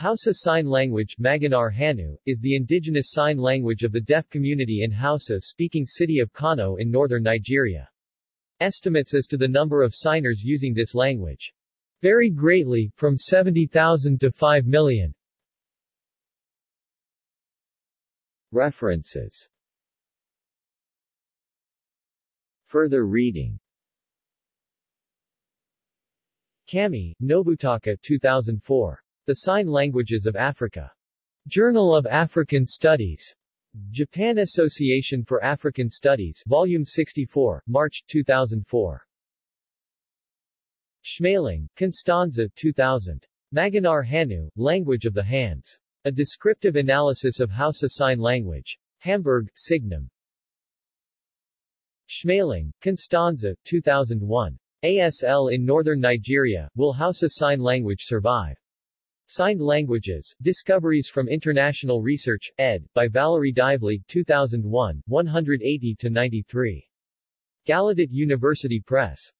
Hausa Sign Language Maganar Hannu, is the indigenous sign language of the deaf community in Hausa-speaking city of Kano in northern Nigeria. Estimates as to the number of signers using this language vary greatly, from 70,000 to 5 million. References Further reading Kamei, Nobutaka 2004. The Sign Languages of Africa. Journal of African Studies. Japan Association for African Studies, Volume 64, March 2004. Schmaling, Constanze 2000. Maganar Hannu, Language of the Hands. A Descriptive Analysis of Hausa Sign Language. Hamburg, Signum. Schmaling, Constanze 2001. ASL in Northern Nigeria, Will Hausa Sign Language Survive? Signed Languages, Discoveries from International Research, ed., by Valerie Dively, 2001, 180-93. Gallaudet University Press.